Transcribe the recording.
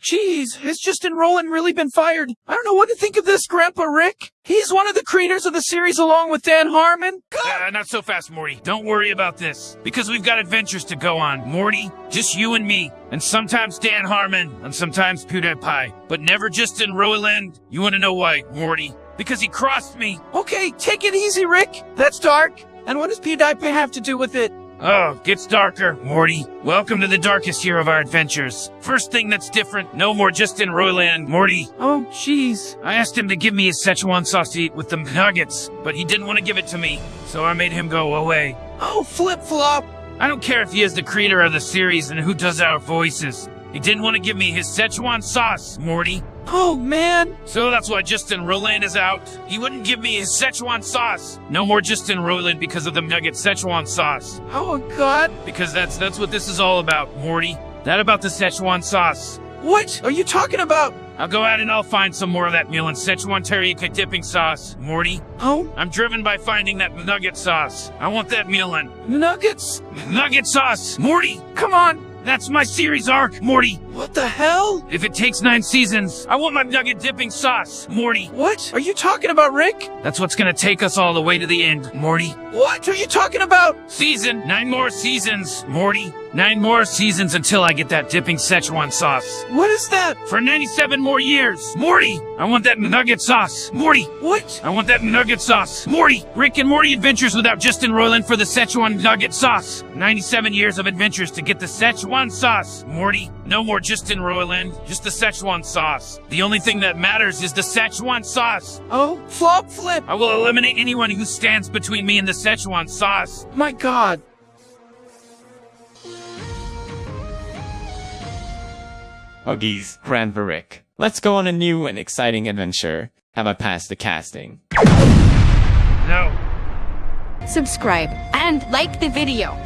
Jeez, has Justin Roiland really been fired? I don't know what to think of this, Grandpa Rick. He's one of the creators of the series along with Dan Harmon. Uh, not so fast, Morty. Don't worry about this. Because we've got adventures to go on. Morty, just you and me. And sometimes Dan Harmon, and sometimes PewDiePie. But never Justin Roiland. You want to know why, Morty? Because he crossed me. Okay, take it easy, Rick. That's dark. And what does PewDiePie have to do with it? Oh, gets darker, Morty. Welcome to the darkest year of our adventures. First thing that's different, no more Justin Roiland, Morty. Oh, jeez. I asked him to give me his Szechuan sauce to eat with the nuggets, but he didn't want to give it to me, so I made him go away. Oh, flip flop. I don't care if he is the creator of the series and who does our voices. He didn't want to give me his Szechuan sauce, Morty. Oh, man. So that's why Justin Roiland is out. He wouldn't give me his Szechuan sauce. No more Justin Roiland because of the nugget Szechuan sauce. Oh, God. Because that's that's what this is all about, Morty. That about the Szechuan sauce. What are you talking about? I'll go out and I'll find some more of that Mulan Szechuan teriyaki dipping sauce, Morty. Oh, I'm driven by finding that nugget sauce. I want that meal in nuggets. nugget sauce, Morty. Come on. That's my series arc, Morty. What the hell? If it takes nine seasons, I want my nugget dipping sauce, Morty. What are you talking about, Rick? That's what's gonna take us all the way to the end, Morty. What are you talking about? Season, nine more seasons, Morty. Nine more seasons until I get that dipping Szechuan sauce. What is that? For 97 more years, Morty. I want that nugget sauce, Morty. What? I want that nugget sauce, Morty. Rick and Morty adventures without Justin Roiland for the Szechuan nugget sauce. 97 years of adventures to get the Szechuan sauce, Morty. No more Justin Roiland, just the Szechuan sauce. The only thing that matters is the Szechuan sauce. Oh, flop flip. I will eliminate anyone who stands between me and the Szechuan sauce. My God. Huggies, Grandpa Rick. Let's go on a new and exciting adventure. Have I passed the casting? No. subscribe, and like the video.